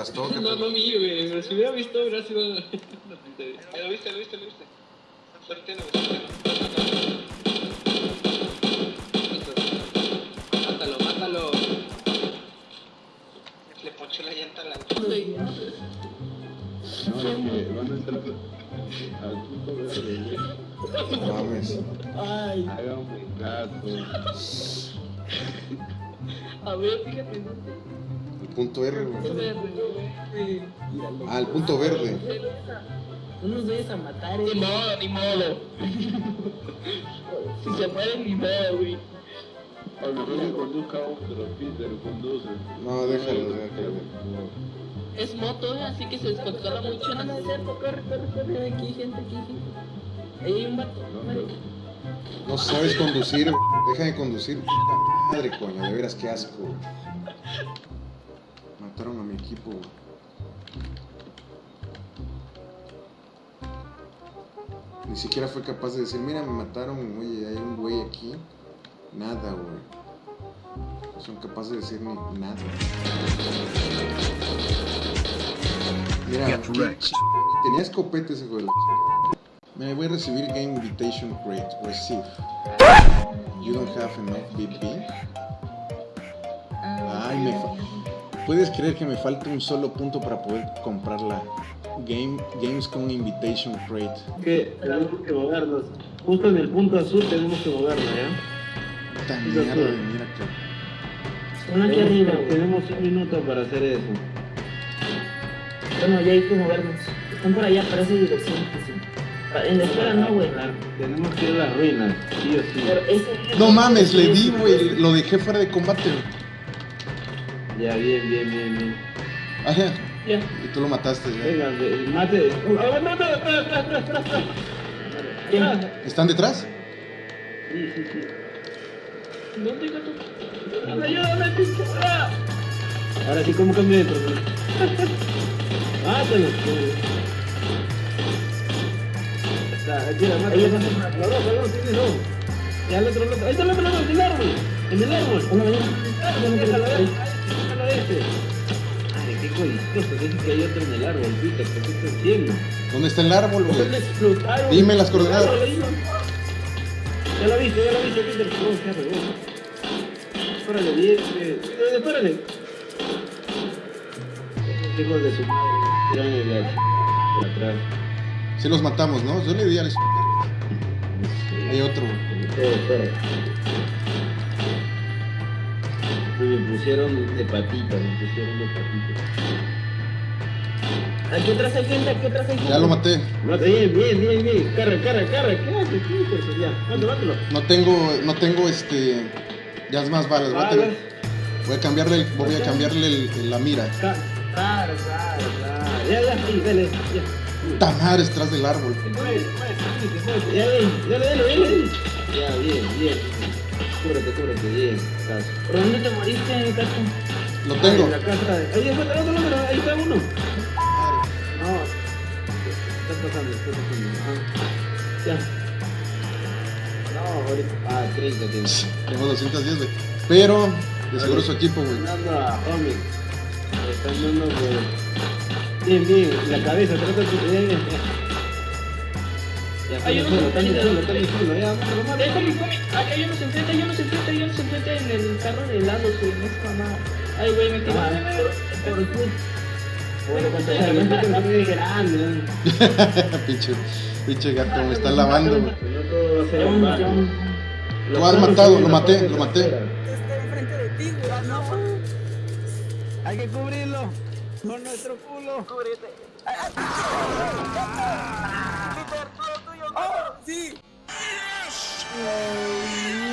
aplastó. ¿qué No, pedo? no vi, güey. Pero si hubiera visto, hubiera sido. Lo viste, lo viste, lo viste. Suerte, no, suerte. Mátalo, mátalo. Le ponchó la llanta a la No, es que van a entrar al punto verde, güey. No mames. Ay, Háganme caso. a ver, fíjate, El punto R, güey. Verde. Ah, el punto verde. No nos vayas a matar, eh. Ni modo, ni modo. Si se mueren, ni modo, güey. A lo mejor que conduzca otro, Peter, conduce. No, déjalo, déjalo. Es moto, eh, así que se descontrola mucho. No, no es cierto, corre, corre, corre. Aquí gente, aquí gente. Ahí hay un vato. No, sabes conducir. Deja de conducir. Puta madre, coño. De veras, qué asco. Mataron a mi equipo, güey. Ni siquiera fue capaz de decir, mira, me mataron, oye, hay un güey aquí. Nada, güey. No son capaces de decir ni nada. Mira, tenía escopete ese güey. Me voy a recibir Game Invitation Crate. Receive. You don't have enough BP. Ay, me fa- ¿Puedes creer que me falta un solo punto para poder comprar la Game, Gamescom Invitation Crate? que tenemos que movernos. Justo en el punto azul tenemos que movernos, ¿ya? Sí, mierda de mira acá. Uno aquí arriba, güey. Tenemos un minuto para hacer eso. Bueno, ya hay que movernos. Están por allá, para esa dirección. que sí. Pa- En la espera no, güey. Tenemos que ir a las ruinas, sí o sí. No mames, le di, güey. Lo dejé fuera de combate. Ya, bien, bien, bien, bien. Ajá. Ya. Y tú lo mataste. ya. Venga, mate. ¡Ah, no, no, espera, espera, espera, espera. ¿Están detrás? Sí, sí, sí. ¿Dónde, gato? ¡Ayúdame, pinche! ¡Ah! Ahora sí, ¿cómo cambio de problema? Mátalo. Está, tira, mátalo. Ahí está. Los dos, los dos. Ya el otro, el otro. Ahí está el otro, el otro, en el árbol. En el árbol. Déjalo, déjalo este. Ay, qué coistoso, que dice que hay otro en el árbol, Peter, ¿qué estás haciendo? ¿Dónde está el árbol, güey? ¿Dónde explotaron? Dime las coordenadas. Ya lo viste, ya lo viste, Peter. Oh, qué. Espérale, bien. Eh, espérale. Hijos de su madre, de por atrás. Sí los matamos, ¿no? Yo le di a la... Hay otro, güey. Me pusieron de patita, me pusieron de patita. Aquí atrás hay gente, aquí atrás hay gente. Ya lo maté. Mata, bien, bien, bien, bien. Carra, carra, carra. ¿Qué haces? Ya, mátalo, mátalo. No tengo, no tengo este... Ya es más balas. Voy voy a cambiarle, el- voy a cambiarle el- el- la mira. Claro, claro, claro. Ya, ya, sí, dale, ya. Puta madre, detrás del árbol. Ya, dale, dale, dale, dale. Ya, bien, bien. Cúbrete, cúbrete, bien. ¿Por dónde te moriste, gato? Lo tengo. En la casa. Ahí está el otro número, ahí está uno. No. Está pasando, está pasando. Ajá. Ya. No, ahorita. Ah, 30 tienes. Tengo 210, güey. Pero, de seguro su equipo, güey. Dando a Homie. Están dando por... Bien, bien, la cabeza, trata de... Ya, Hay está uno solo, está enfrente. Déjame. Aquí hay en el carro de helados, güey. Mamá. Ay, güey, me. Ah, Por el puto. Bueno, cuando se muy grande, pinche, gato, me está lavando. Lo has matado, lo maté, lo maté. Está enfrente de ti. No. Hay que cubrirlo con nuestro culo. Cúbrete. ¡Ah! Oh, sim! Yes!